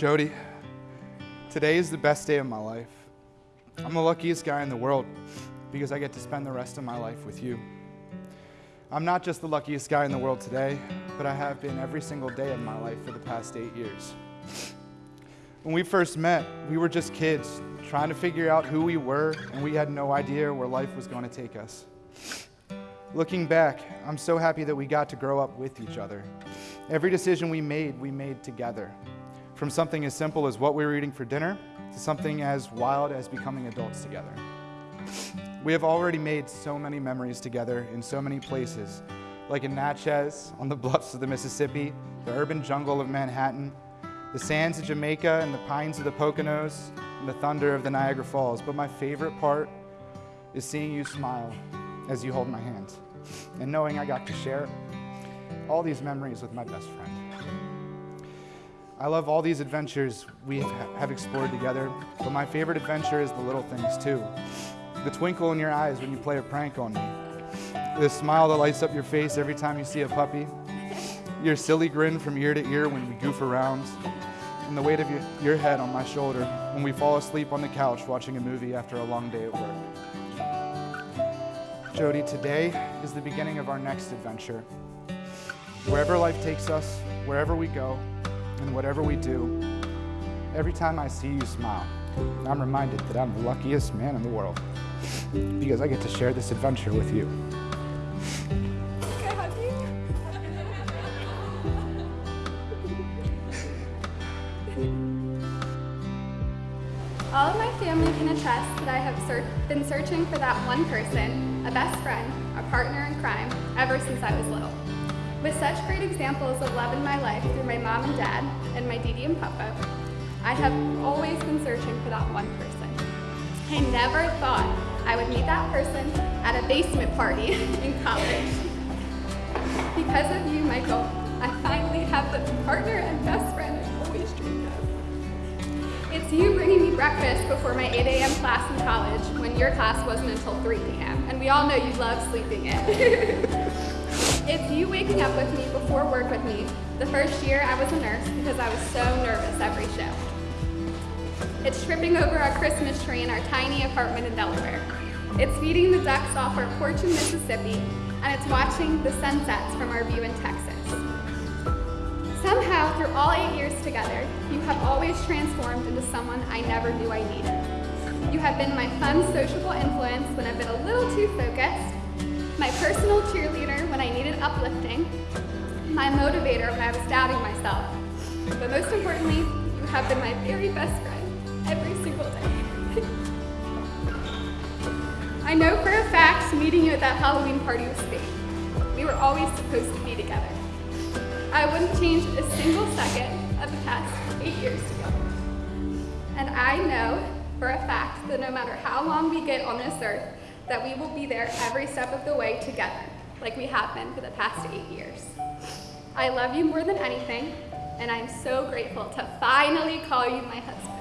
Jody, today is the best day of my life. I'm the luckiest guy in the world because I get to spend the rest of my life with you. I'm not just the luckiest guy in the world today, but I have been every single day of my life for the past eight years. When we first met, we were just kids trying to figure out who we were, and we had no idea where life was going to take us. Looking back, I'm so happy that we got to grow up with each other. Every decision we made, we made together. From something as simple as what we were eating for dinner to something as wild as becoming adults together. We have already made so many memories together in so many places, like in Natchez, on the bluffs of the Mississippi, the urban jungle of Manhattan, the sands of Jamaica and the pines of the Poconos, and the thunder of the Niagara Falls. But my favorite part is seeing you smile as you hold my hand and knowing I got to share all these memories with my best friend. I love all these adventures we have explored together, but my favorite adventure is the little things too. The twinkle in your eyes when you play a prank on me. The smile that lights up your face every time you see a puppy. Your silly grin from ear to ear when we goof around. And the weight of your, your head on my shoulder when we fall asleep on the couch watching a movie after a long day at work. Jody, today is the beginning of our next adventure. Wherever life takes us, wherever we go, and whatever we do, every time I see you smile, I'm reminded that I'm the luckiest man in the world because I get to share this adventure with you. All of my family can attest that I have ser been searching for that one person, a best friend, a partner in crime, ever since I was little. With such great examples of love in my life through my mom and dad and my Didi and Papa, I have always been searching for that one person. I never thought I would meet that person at a basement party in college. Because of you, Michael, I finally have the partner and best friend I've always dreamed of. It's you bringing me breakfast before my 8 a.m. class in college when your class wasn't until 3 p.m. And we all know you love sleeping in. It's you waking up with me before work with me. The first year I was a nurse because I was so nervous every show. It's tripping over our Christmas tree in our tiny apartment in Delaware. It's feeding the ducks off our porch in Mississippi, and it's watching the sunsets from our view in Texas. Somehow, through all eight years together, you have always transformed into someone I never knew I needed. You have been my fun, sociable influence when I've been a little too focused, my personal cheerleader when I needed uplifting, my motivator when I was doubting myself. But most importantly, you have been my very best friend every single day. I know for a fact meeting you at that Halloween party was fate. We were always supposed to be together. I wouldn't change a single second of the past eight years together. And I know for a fact that no matter how long we get on this earth, that we will be there every step of the way together, like we have been for the past eight years. I love you more than anything, and I'm so grateful to finally call you my husband.